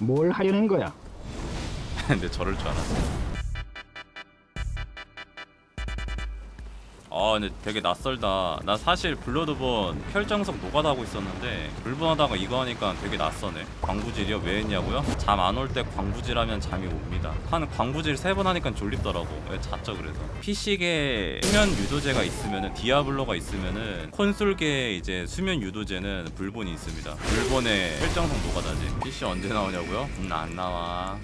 뭘 하려는 거야? 근데 저럴 줄 알았어. 아 근데 되게 낯설다. 나 사실 블러드본 혈정석 노가다 하고 있었는데 불분하다가 이거 하니까 되게 낯서네. 광부질이요? 왜 했냐고요? 잠 안 올 때 광부질하면 잠이 옵니다. 한 광부질 세 번 하니까 졸립더라고. 왜 잤죠 그래서. PC계 수면 유도제가 있으면은 디아블로가 있으면은 콘솔계 이제 수면 유도제는 불본이 있습니다. 불본의 혈정석 노가다지. PC 언제 나오냐고요? 음안 나와.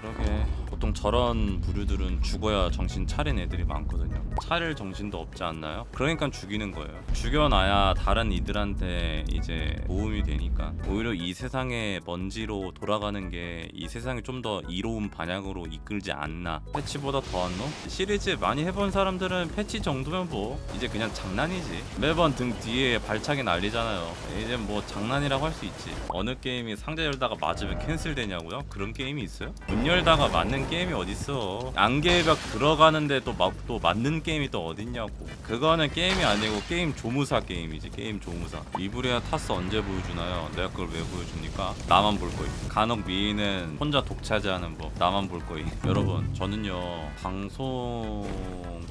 그러게 보통 저런 부류들은 죽어야 정신 차린 애들이 많거든요 차릴 정신도 없지 않나요? 그러니까 죽이는 거예요 죽여놔야 다른 이들한테 이제 도움이 되니까 오히려 이 세상의 먼지로 돌아가는 게 이 세상이 좀 더 이로운 방향으로 이끌지 않나 패치보다 더한 놈? 시리즈 많이 해본 사람들은 패치 정도면 뭐 이제 그냥 장난이지 매번 등 뒤에 발차기 날리잖아요 이제 뭐 장난이라고 할 수 있지 어느 게임이 상자 열다가 맞으면 캔슬되냐고요? 그런 게임이 있어요? 문 열다가 맞는 게임이 어딨어? 안개벽 들어가는데 또, 막, 또 맞는 게임이 또 어딨냐고. 그거는 게임이 아니고 게임 조무사 게임이지 게임 조무사. 이브리아 타스 언제 보여주나요? 내가 그걸 왜 보여줍니까? 나만 볼 거임. 간혹 미인은 혼자 독차지하는 법 나만 볼 거임. 여러분 저는요 방송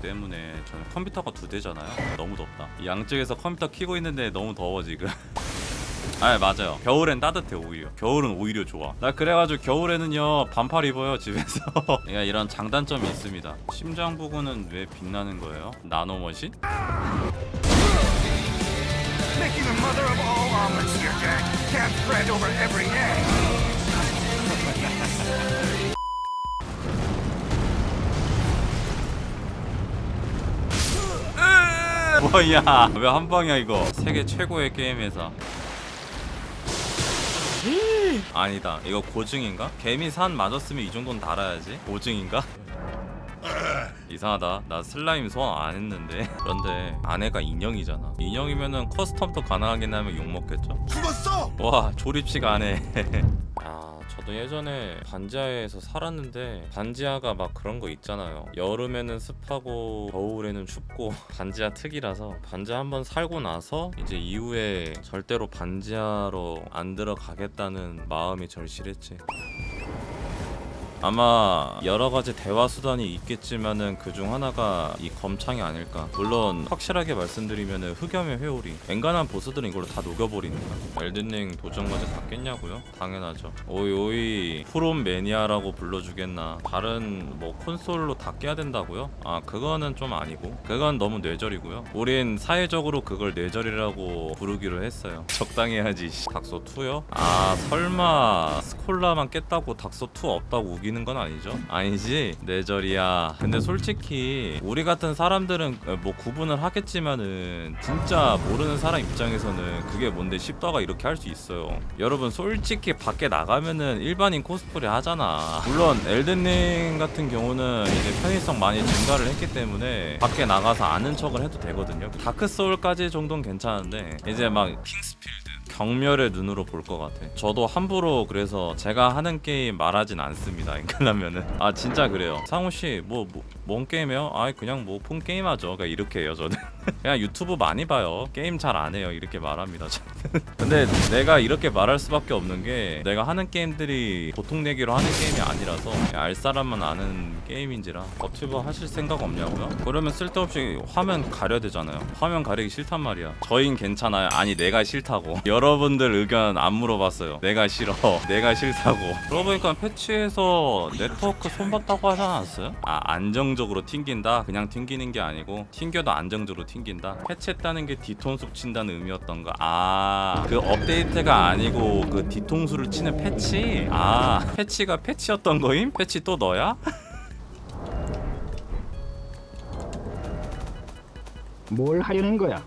때문에 저는 컴퓨터가 두 대잖아요. 너무 덥다. 양쪽에서 컴퓨터 키고 있는데 너무 더워 지금 아 맞아요. 겨울엔 따뜻해 오히려. 겨울은 오히려 좋아. 나 그래가지고 겨울에는요 반팔 입어요 집에서. 얘가 이런 장단점이 있습니다. 심장 부근은 왜 빛나는 거예요? nanomachine? 뭐야? 왜 한 방이야 이거? 세계 최고의 게임 회사 아니다 이거 고증인가? 개미 산 맞았으면 이 정도는 달아야지 고증인가? 이상하다 나 슬라임 소환 안 했는데 그런데 아내가 인형이잖아 인형이면은 custom도 가능하긴 하면 욕먹겠죠? 죽었어! 와 조립식 안해 아 저도 예전에 반지하에서 살았는데 반지하가 막 그런 거 있잖아요. 여름에는 습하고 겨울에는 춥고 반지하 특이라서 반지하 한번 살고 나서 이제 이후에 절대로 반지하로 안 들어가겠다는 마음이 절실했지 아마 여러 가지 대화 수단이 있겠지만은 그중 하나가 이 검창이 아닐까. 물론 확실하게 말씀드리면은 흑염의 회오리. 엔간한 보스들은 이걸로 다 녹여버리니까. 엘든링 도전 과제 받겠냐고요? 당연하죠. 오이 오이 프롬 매니아라고 불러주겠나. 다른 뭐 콘솔로 다 깨야 된다고요? 아 그거는 좀 아니고. 그건 너무 뇌절이고요. 우린 사회적으로 그걸 뇌절이라고 부르기로 했어요. 적당히 해야지. 닥소 2요? 아 설마 스콜라만 깼다고 닥소 2 없다고 우기는 건 아니죠? 아니지 뇌절이야. 근데 솔직히 우리 같은 사람들은 뭐 구분을 하겠지만은 진짜 모르는 사람 입장에서는 그게 뭔데 십더가 이렇게 할 수 있어요. 여러분 솔직히 밖에 나가면은 일반인 코스프레 하잖아. 물론 엘든링 같은 경우는 이제 편의성 많이 증가를 했기 때문에 밖에 나가서 아는 척을 해도 되거든요. 다크 소울까지 정도는 괜찮은데 이제 막 킹스필드 경멸의 눈으로 볼 것 같아. 저도 함부로 그래서 제가 하는 게임 말하진 않습니다. 인간라면은 아 진짜 그래요. 상호 씨뭐 뭔 게임이요? 아 그냥 뭐 폰 게임 하죠. 그러니까 이렇게 해요 저는. 그냥 유튜브 많이 봐요. 게임 잘 안 해요. 이렇게 말합니다. 저는. 근데 내가 이렇게 말할 수밖에 없는 게 내가 하는 게임들이 보통 내기로 하는 게임이 아니라서 알 사람만 아는 게임인지라 버튜버 하실 생각 없냐고요? 그러면 쓸데없이 화면 가려야 되잖아요. 화면 가리기 싫단 말이야. 저흰 괜찮아요. 아니 내가 싫다고. 분들 의견 안 물어봤어요. 내가 싫어. 내가 싫다고. 그러고 보니까 패치에서 네트워크 손봤다고 하지 않았어요? 아 안정적으로 튕긴다? 그냥 튕기는 게 아니고 튕겨도 안정적으로 튕긴다? 패치했다는 게 뒤통수 친다는 의미였던가? 아 그 업데이트가 아니고 그 뒤통수를 치는 패치? 아 패치가 패치였던 거임? 패치 또 너야? 뭘 하려는 거야?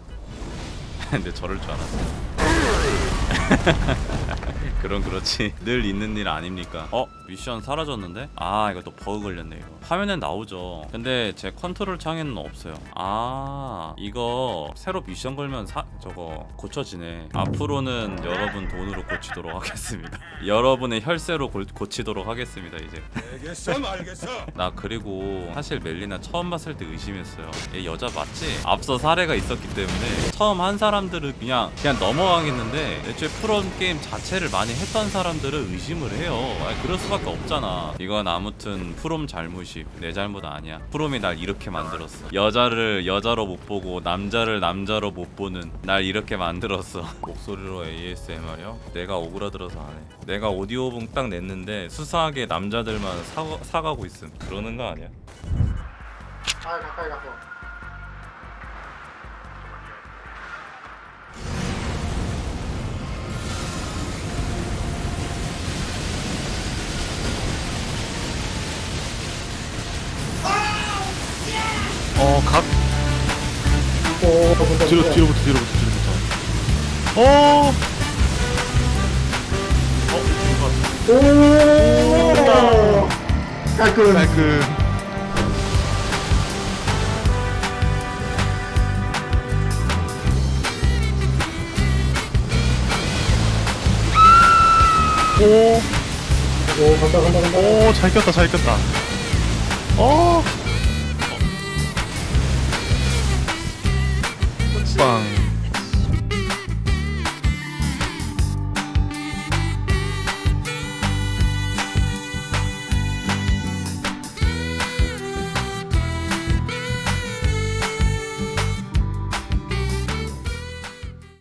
근데 저럴 줄 알았어. Finally! 그럼 그렇지 늘 있는 일 아닙니까 어? 미션 사라졌는데? 아 이거 또 버그 걸렸네 이거 화면엔 나오죠 근데 제 컨트롤 창에는 없어요 아 이거 새로 미션 걸면 사, 저거 고쳐지네 앞으로는 여러분 돈으로 고치도록 하겠습니다 여러분의 혈세로 고, 고치도록 하겠습니다 이제 알겠어, 알겠어. 나 그리고 사실 멜리나 처음 봤을 때 의심했어요. 얘 여자 맞지? 앞서 사례가 있었기 때문에 처음 한 사람들은 그냥 그냥 넘어가겠는데 애초에 프롬 게임 자체를 많이 했던 사람들은 의심을 해요. 아니, 그럴 수밖에 없잖아. 이건 아무튼 프롬 잘못이 내 잘못 아니야. 프롬이 날 이렇게 만들었어. 여자를 여자로 못 보고 남자를 남자로 못 보는 날 이렇게 만들었어. 목소리로 ASMR이요? 내가 오그라들어서 안 해. 내가 오디오북 딱 냈는데 수사하게 남자들만 사, 사가고 있음. 그러는 거 아니야? 아 가까이 가서 오 문제 뒤로 문제. 뒤로부터 뒤로부터 뒤로부터. 어. 오 깔끔 깔끔. 오, 오 간다 간다 간다 오, 잘 꼈다, 잘 꼈다. 어. bang.